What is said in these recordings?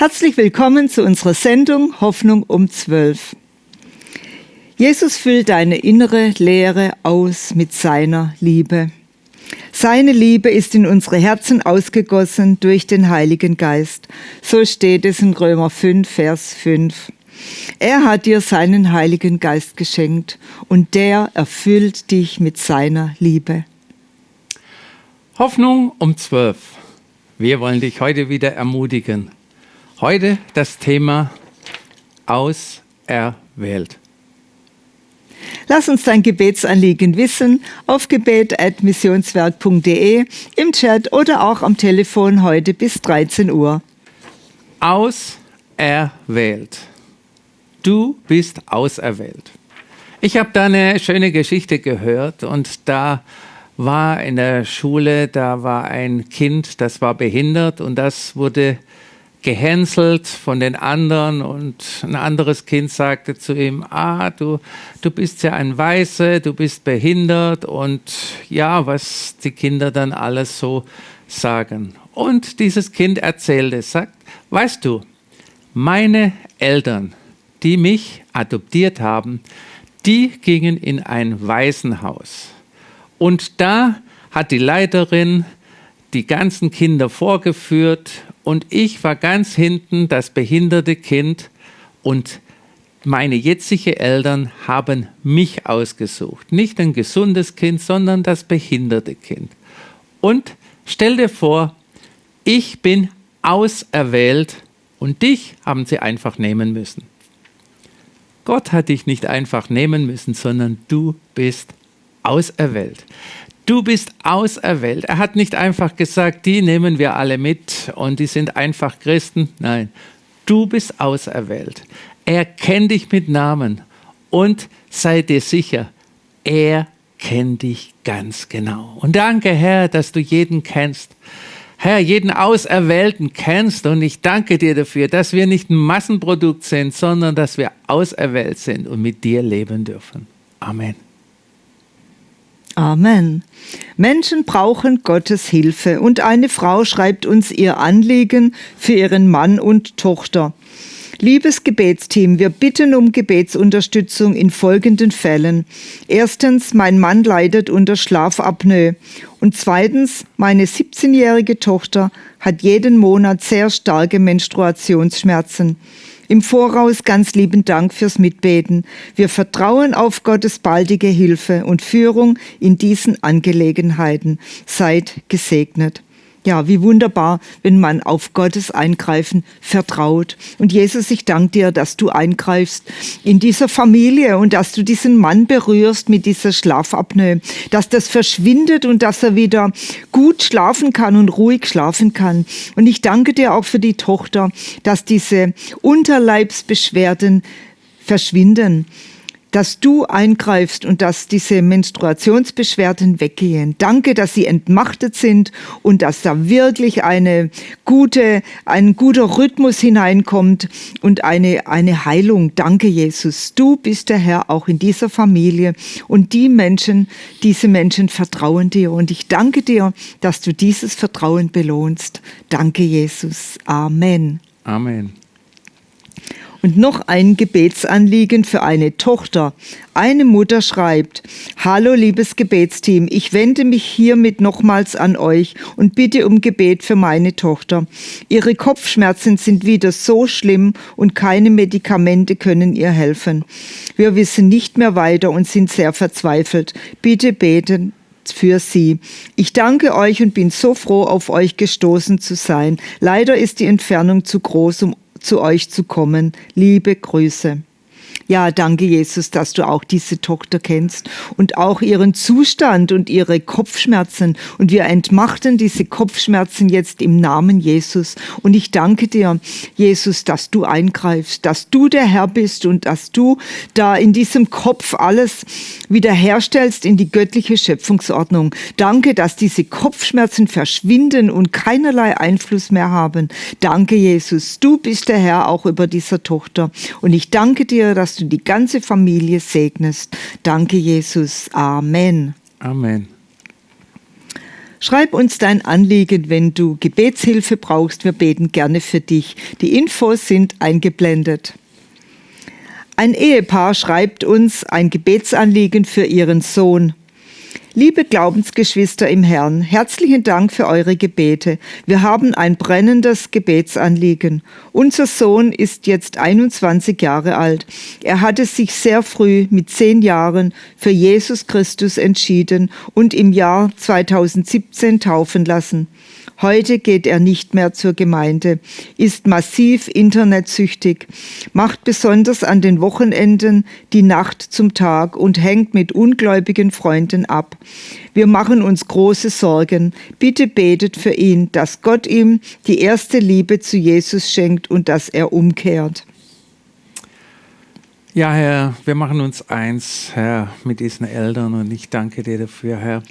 Herzlich willkommen zu unserer Sendung Hoffnung um 12. Jesus füllt deine innere Leere aus mit seiner Liebe. Seine Liebe ist in unsere Herzen ausgegossen durch den Heiligen Geist. So steht es in Römer 5, Vers 5. Er hat dir seinen Heiligen Geist geschenkt und der erfüllt dich mit seiner Liebe. Hoffnung um 12. Wir wollen dich heute wieder ermutigen. Heute das Thema auserwählt. Lass uns dein Gebetsanliegen wissen auf gebet.missionswerk.de, im Chat oder auch am Telefon heute bis 13 Uhr. Auserwählt. Du bist auserwählt. Ich habe da eine schöne Geschichte gehört und da war in der Schule, da war ein Kind, das war behindert und das wurde gehänselt von den anderen und ein anderes Kind sagte zu ihm, ah, du, du bist ja ein Weiße, du bist behindert und ja, was die Kinder dann alles so sagen. Und dieses Kind erzählte, sagt, weißt du, meine Eltern, die mich adoptiert haben, die gingen in ein Waisenhaus. Und da hat die Leiterin die ganzen Kinder vorgeführt und ich war ganz hinten das behinderte Kind und meine jetzigen Eltern haben mich ausgesucht. Nicht ein gesundes Kind, sondern das behinderte Kind. Und stell dir vor, ich bin auserwählt und dich haben sie einfach nehmen müssen. Gott hat dich nicht einfach nehmen müssen, sondern du bist auserwählt. Du bist auserwählt. Er hat nicht einfach gesagt, die nehmen wir alle mit und die sind einfach Christen. Nein, du bist auserwählt. Er kennt dich mit Namen und sei dir sicher, er kennt dich ganz genau. Und danke, Herr, dass du jeden kennst. Herr, jeden Auserwählten kennst und ich danke dir dafür, dass wir nicht ein Massenprodukt sind, sondern dass wir auserwählt sind und mit dir leben dürfen. Amen. Amen. Menschen brauchen Gottes Hilfe und eine Frau schreibt uns ihr Anliegen für ihren Mann und Tochter. Liebes Gebetsteam, wir bitten um Gebetsunterstützung in folgenden Fällen. Erstens, mein Mann leidet unter Schlafapnoe. Und zweitens, meine 17-jährige Tochter hat jeden Monat sehr starke Menstruationsschmerzen. Im Voraus ganz lieben Dank fürs Mitbeten. Wir vertrauen auf Gottes baldige Hilfe und Führung in diesen Angelegenheiten. Seid gesegnet. Ja, wie wunderbar, wenn man auf Gottes Eingreifen vertraut. Und Jesus, ich danke dir, dass du eingreifst in dieser Familie und dass du diesen Mann berührst mit dieser Schlafapnoe, dass das verschwindet und dass er wieder gut schlafen kann und ruhig schlafen kann. Und ich danke dir auch für die Tochter, dass diese Unterleibsbeschwerden verschwinden dass du eingreifst und dass diese Menstruationsbeschwerden weggehen. Danke, dass sie entmachtet sind und dass da wirklich eine gute, ein guter Rhythmus hineinkommt und eine, eine Heilung. Danke, Jesus. Du bist der Herr auch in dieser Familie und die Menschen, diese Menschen vertrauen dir und ich danke dir, dass du dieses Vertrauen belohnst. Danke, Jesus. Amen. Amen. Und noch ein Gebetsanliegen für eine Tochter. Eine Mutter schreibt, Hallo liebes Gebetsteam, ich wende mich hiermit nochmals an euch und bitte um Gebet für meine Tochter. Ihre Kopfschmerzen sind wieder so schlimm und keine Medikamente können ihr helfen. Wir wissen nicht mehr weiter und sind sehr verzweifelt. Bitte beten, für sie. Ich danke euch und bin so froh, auf euch gestoßen zu sein. Leider ist die Entfernung zu groß, um zu euch zu kommen. Liebe Grüße. Ja, danke Jesus, dass du auch diese Tochter kennst und auch ihren Zustand und ihre Kopfschmerzen. Und wir entmachten diese Kopfschmerzen jetzt im Namen Jesus. Und ich danke dir, Jesus, dass du eingreifst, dass du der Herr bist und dass du da in diesem Kopf alles wiederherstellst in die göttliche Schöpfungsordnung. Danke, dass diese Kopfschmerzen verschwinden und keinerlei Einfluss mehr haben. Danke, Jesus. Du bist der Herr auch über dieser Tochter. Und ich danke dir, dass du die ganze Familie segnest. Danke, Jesus. Amen. Amen. Schreib uns dein Anliegen, wenn du Gebetshilfe brauchst. Wir beten gerne für dich. Die Infos sind eingeblendet. Ein Ehepaar schreibt uns ein Gebetsanliegen für ihren Sohn. Liebe Glaubensgeschwister im Herrn, herzlichen Dank für eure Gebete. Wir haben ein brennendes Gebetsanliegen. Unser Sohn ist jetzt 21 Jahre alt. Er hatte sich sehr früh mit zehn Jahren für Jesus Christus entschieden und im Jahr 2017 taufen lassen. Heute geht er nicht mehr zur Gemeinde, ist massiv internetsüchtig, macht besonders an den Wochenenden die Nacht zum Tag und hängt mit ungläubigen Freunden ab. Wir machen uns große Sorgen. Bitte betet für ihn, dass Gott ihm die erste Liebe zu Jesus schenkt und dass er umkehrt. Ja, Herr, wir machen uns eins, Herr, mit diesen Eltern und ich danke dir dafür, Herr.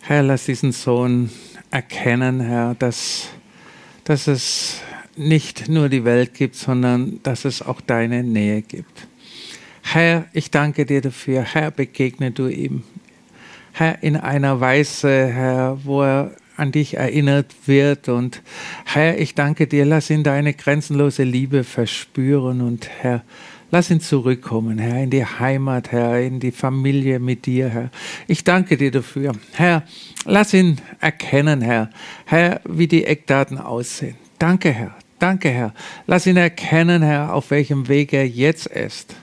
Herr, lass diesen Sohn erkennen, Herr, dass, dass es nicht nur die Welt gibt, sondern dass es auch deine Nähe gibt. Herr, ich danke dir dafür. Herr, begegne du ihm. Herr, in einer Weise, Herr, wo er an dich erinnert wird. Und Herr, ich danke dir, lass ihn deine grenzenlose Liebe verspüren. Und Herr, Lass ihn zurückkommen, Herr, in die Heimat, Herr, in die Familie mit dir, Herr. Ich danke dir dafür. Herr, lass ihn erkennen, Herr, Herr, wie die Eckdaten aussehen. Danke, Herr. Danke, Herr. Lass ihn erkennen, Herr, auf welchem Weg er jetzt ist.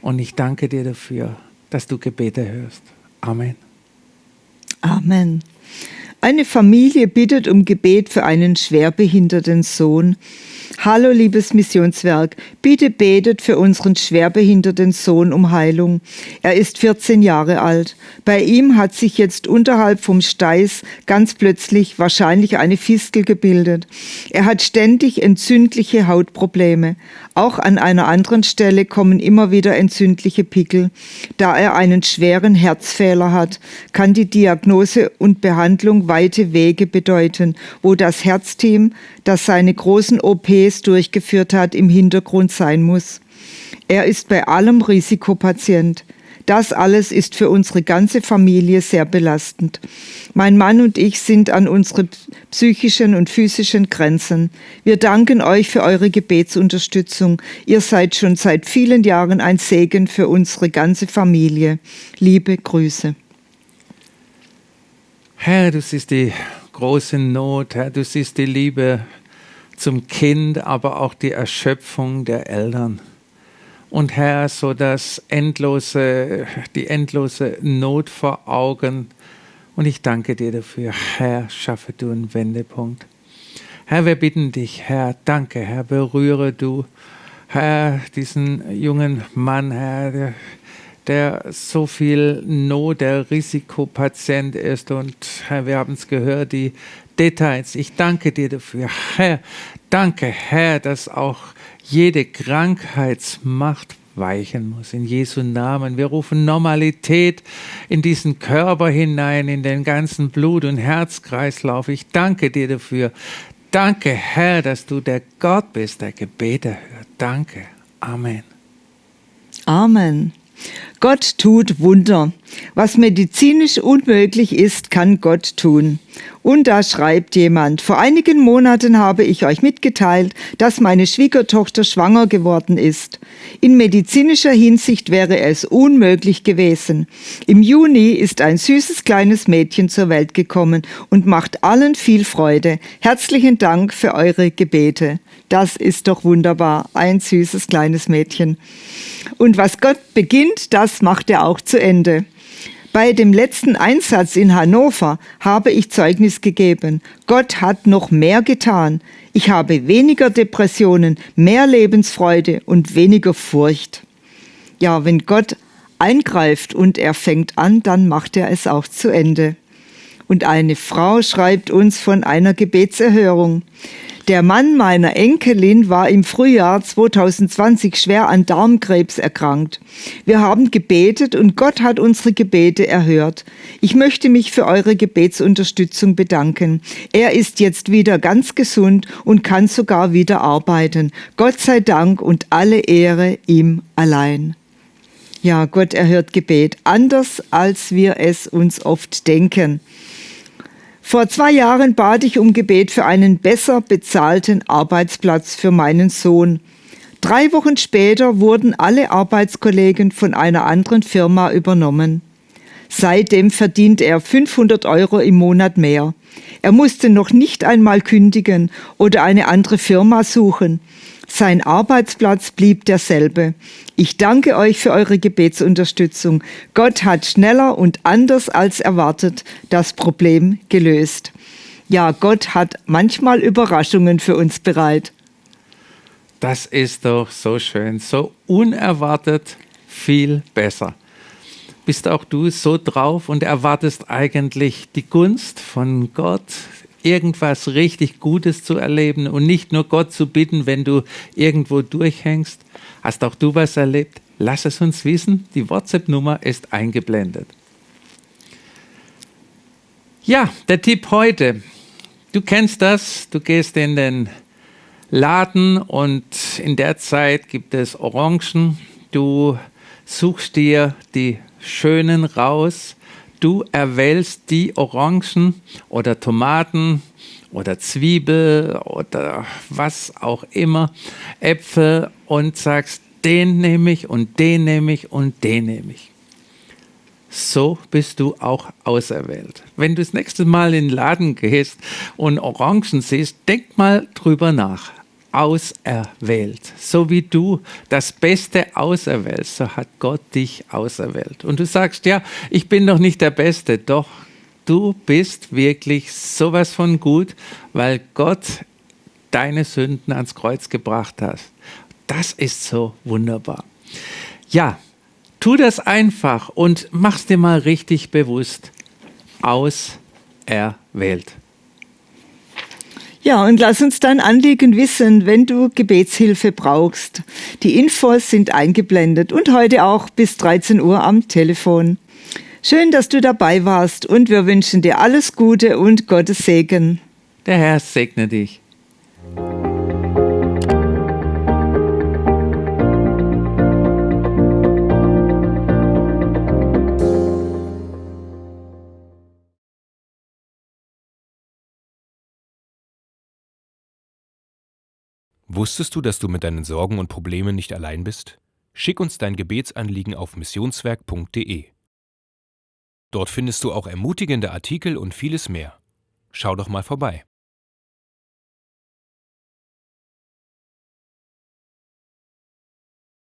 Und ich danke dir dafür, dass du Gebete hörst. Amen. Amen. Eine Familie bittet um Gebet für einen schwerbehinderten Sohn. Hallo liebes Missionswerk, bitte betet für unseren schwerbehinderten Sohn um Heilung. Er ist 14 Jahre alt. Bei ihm hat sich jetzt unterhalb vom Steiß ganz plötzlich wahrscheinlich eine Fistel gebildet. Er hat ständig entzündliche Hautprobleme. Auch an einer anderen Stelle kommen immer wieder entzündliche Pickel. Da er einen schweren Herzfehler hat, kann die Diagnose und Behandlung weite Wege bedeuten, wo das Herzteam, das seine großen OPs durchgeführt hat, im Hintergrund sein muss. Er ist bei allem Risikopatient. Das alles ist für unsere ganze Familie sehr belastend. Mein Mann und ich sind an unsere psychischen und physischen Grenzen. Wir danken euch für eure Gebetsunterstützung. Ihr seid schon seit vielen Jahren ein Segen für unsere ganze Familie. Liebe Grüße. Herr, du siehst die große Not, Herr, du siehst die Liebe zum Kind, aber auch die Erschöpfung der Eltern und Herr, so das endlose, die endlose Not vor Augen. Und ich danke dir dafür. Herr, schaffe du einen Wendepunkt. Herr, wir bitten dich, Herr, danke, Herr, berühre du, Herr, diesen jungen Mann, Herr, der, der so viel Not, der Risikopatient ist. Und Herr, wir haben es gehört, die Details. Ich danke dir dafür. Herr, danke, Herr, dass auch jede Krankheitsmacht weichen muss. In Jesu Namen. Wir rufen Normalität in diesen Körper hinein, in den ganzen Blut- und Herzkreislauf. Ich danke dir dafür. Danke, Herr, dass du der Gott bist, der Gebete hört. Danke. Amen. Amen. Gott tut Wunder. Was medizinisch unmöglich ist, kann Gott tun. Und da schreibt jemand, vor einigen Monaten habe ich euch mitgeteilt, dass meine Schwiegertochter schwanger geworden ist. In medizinischer Hinsicht wäre es unmöglich gewesen. Im Juni ist ein süßes kleines Mädchen zur Welt gekommen und macht allen viel Freude. Herzlichen Dank für eure Gebete. Das ist doch wunderbar, ein süßes kleines Mädchen. Und was Gott beginnt, das macht er auch zu Ende. Bei dem letzten Einsatz in Hannover habe ich Zeugnis gegeben. Gott hat noch mehr getan. Ich habe weniger Depressionen, mehr Lebensfreude und weniger Furcht. Ja, wenn Gott eingreift und er fängt an, dann macht er es auch zu Ende. Und eine Frau schreibt uns von einer Gebetserhörung. Der Mann meiner Enkelin war im Frühjahr 2020 schwer an Darmkrebs erkrankt. Wir haben gebetet und Gott hat unsere Gebete erhört. Ich möchte mich für eure Gebetsunterstützung bedanken. Er ist jetzt wieder ganz gesund und kann sogar wieder arbeiten. Gott sei Dank und alle Ehre ihm allein. Ja, Gott erhört Gebet, anders als wir es uns oft denken. Vor zwei Jahren bat ich um Gebet für einen besser bezahlten Arbeitsplatz für meinen Sohn. Drei Wochen später wurden alle Arbeitskollegen von einer anderen Firma übernommen. Seitdem verdient er 500 Euro im Monat mehr. Er musste noch nicht einmal kündigen oder eine andere Firma suchen. Sein Arbeitsplatz blieb derselbe. Ich danke euch für eure Gebetsunterstützung. Gott hat schneller und anders als erwartet das Problem gelöst. Ja, Gott hat manchmal Überraschungen für uns bereit. Das ist doch so schön, so unerwartet viel besser. Bist auch du so drauf und erwartest eigentlich die Gunst von Gott, irgendwas richtig Gutes zu erleben und nicht nur Gott zu bitten, wenn du irgendwo durchhängst. Hast auch du was erlebt? Lass es uns wissen. Die WhatsApp-Nummer ist eingeblendet. Ja, der Tipp heute. Du kennst das. Du gehst in den Laden und in der Zeit gibt es Orangen. Du suchst dir die schönen raus du erwählst die Orangen oder Tomaten oder Zwiebel oder was auch immer, Äpfel und sagst, den nehme ich und den nehme ich und den nehme ich. So bist du auch auserwählt. Wenn du das nächste Mal in den Laden gehst und Orangen siehst, denk mal drüber nach auserwählt. So wie du das Beste auserwählst, so hat Gott dich auserwählt. Und du sagst, ja, ich bin noch nicht der Beste, doch du bist wirklich sowas von gut, weil Gott deine Sünden ans Kreuz gebracht hat. Das ist so wunderbar. Ja, tu das einfach und mach's dir mal richtig bewusst. Auserwählt. Ja, und lass uns dein Anliegen wissen, wenn du Gebetshilfe brauchst. Die Infos sind eingeblendet und heute auch bis 13 Uhr am Telefon. Schön, dass du dabei warst und wir wünschen dir alles Gute und Gottes Segen. Der Herr segne dich. Wusstest du, dass du mit deinen Sorgen und Problemen nicht allein bist? Schick uns dein Gebetsanliegen auf missionswerk.de. Dort findest du auch ermutigende Artikel und vieles mehr. Schau doch mal vorbei.